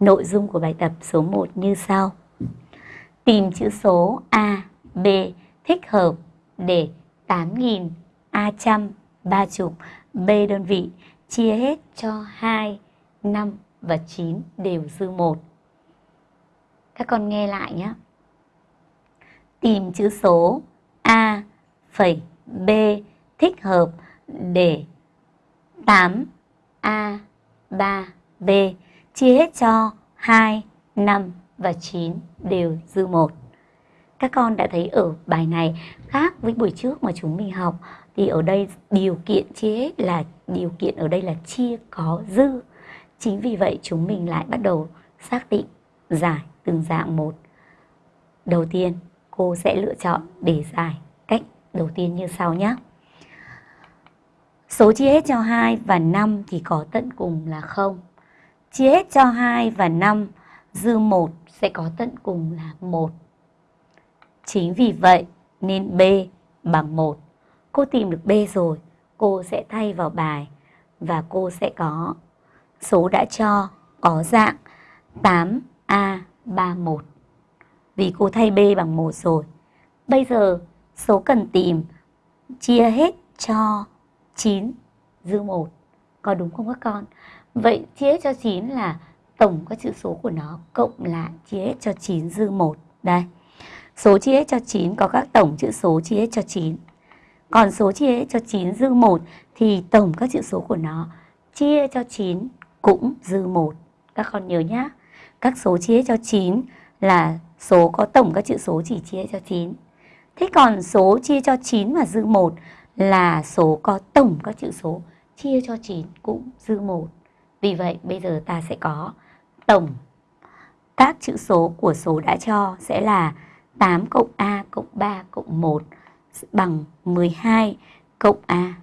Nội dung của bài tập số 1 như sau. Tìm chữ số A, B thích hợp để 8.000 A trăm, ba chục, B đơn vị chia hết cho 2, 5 và 9 đều dư 1. Các con nghe lại nhé. Tìm chữ số A phẩy B thích hợp để 8 A 3 B chia hết cho 2, 5 và 9 đều dư 1. Các con đã thấy ở bài này khác với buổi trước mà chúng mình học thì ở đây điều kiện chia hết là điều kiện ở đây là chia có dư. Chính vì vậy chúng mình lại bắt đầu xác định giải từng dạng một. Đầu tiên cô sẽ lựa chọn để giải cách đầu tiên như sau nhé. Số chia hết cho 2 và 5 thì có tận cùng là 0. Chia hết cho 2 và 5, dư 1 sẽ có tận cùng là 1. Chính vì vậy nên B bằng 1. Cô tìm được B rồi, cô sẽ thay vào bài và cô sẽ có số đã cho có dạng 8A31. Vì cô thay B bằng 1 rồi. Bây giờ số cần tìm chia hết cho 9 dư 1. Có đúng không các con? Vậy chia hết cho 9 là tổng các chữ số của nó cộng lại chia hết cho 9 dư 1. Đây. Số chia hết cho 9 có các tổng chữ số chia hết cho 9. Còn số chia hết cho 9 dư 1 thì tổng các chữ số của nó chia cho 9 cũng dư 1. Các con nhớ nhá. Các số chia cho 9 là số có tổng các chữ số chỉ chia cho 9. Thế còn số chia cho 9 và dư 1 là số có tổng các chữ số chia cho 9 cũng dư 1. Vì vậy, bây giờ ta sẽ có tổng các chữ số của số đã cho sẽ là 8 cộng A cộng 3 cộng 1 bằng 12 cộng A.